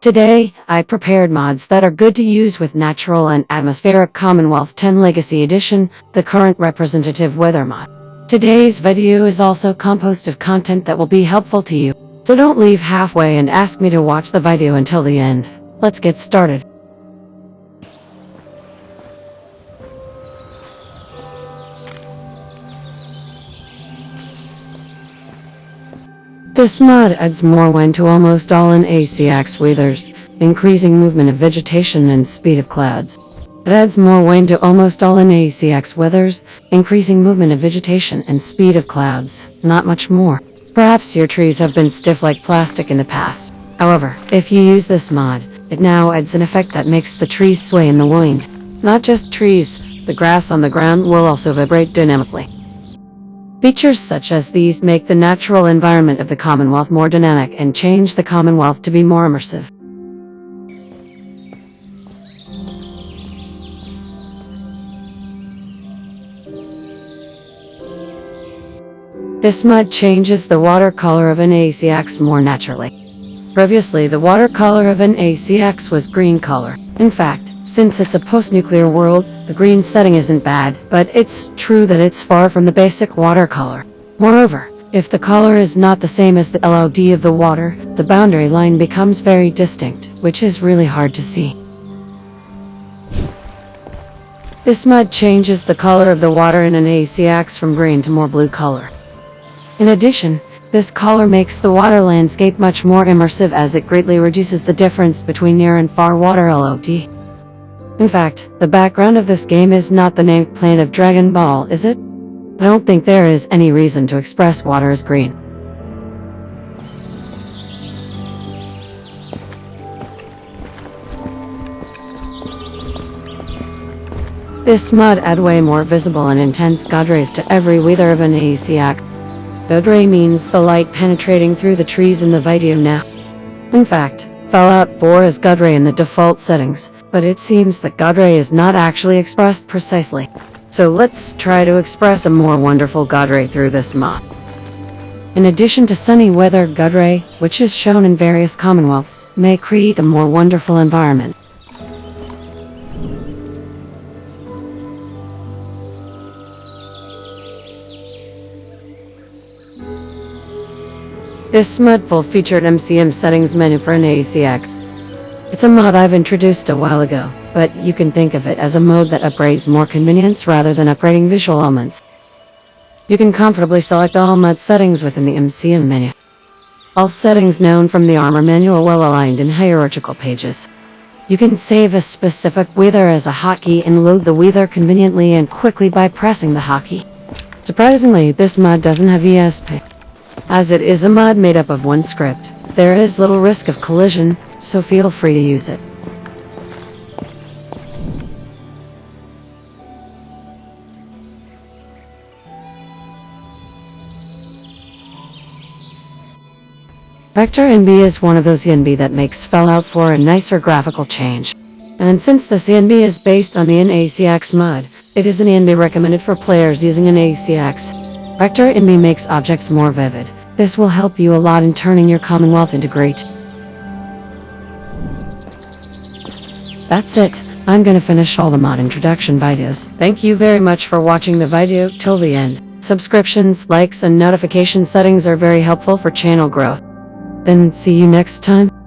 Today, I prepared mods that are good to use with Natural and Atmospheric Commonwealth 10 Legacy Edition, the current representative weather mod. Today's video is also composed of content that will be helpful to you, so don't leave halfway and ask me to watch the video until the end. Let's get started. This mod adds more wind to almost all NACX weathers, increasing movement of vegetation and speed of clouds. It adds more wind to almost all NACX weathers, increasing movement of vegetation and speed of clouds, not much more. Perhaps your trees have been stiff like plastic in the past. However, if you use this mod, it now adds an effect that makes the trees sway in the wind. Not just trees, the grass on the ground will also vibrate dynamically. Features such as these make the natural environment of the Commonwealth more dynamic and change the Commonwealth to be more immersive. This mud changes the water color of NACX more naturally. Previously, the watercolor of NACX was green color. In fact, since it's a post-nuclear world, the green setting isn't bad, but it's true that it's far from the basic watercolor. Moreover, if the color is not the same as the LOD of the water, the boundary line becomes very distinct, which is really hard to see. This mud changes the color of the water in NACX from green to more blue color. In addition, this color makes the water landscape much more immersive as it greatly reduces the difference between near and far water LOD. In fact, the background of this game is not the Namek planet of Dragon Ball, is it? I don't think there is any reason to express water as green. This mud add way more visible and intense god rays to every weather of NACX. God means the light penetrating through the trees in the video now. In fact, Fallout 4 has god ray in the default settings, but it seems that God ray is not actually expressed precisely. So let's try to express a more wonderful God ray through this mod. In addition to sunny weather, God ray, which is shown in various commonwealths, may create a more wonderful environment. This mod featured MCM settings menu for NACX. It's a mod I've introduced a while ago, but you can think of it as a mode that upgrades more convenience rather than upgrading visual elements. You can comfortably select all mod settings within the MCM menu. All settings known from the armor manual are well aligned in hierarchical pages. You can save a specific weather as a hotkey and load the weather conveniently and quickly by pressing the hotkey. Surprisingly, this mod doesn't have ESP. As it is a mod made up of one script, there is little risk of collision, so feel free to use it. Vector ENB is one of those ENB that makes Fallout 4 a nicer graphical change. And since the CNB is based on the NACX mod, it is an ENB recommended for players using NACX. Vector ENB makes objects more vivid. This will help you a lot in turning your Commonwealth into great. That's it. I'm gonna finish all the mod introduction videos. Thank you very much for watching the video till the end. Subscriptions, likes, and notification settings are very helpful for channel growth. Then see you next time.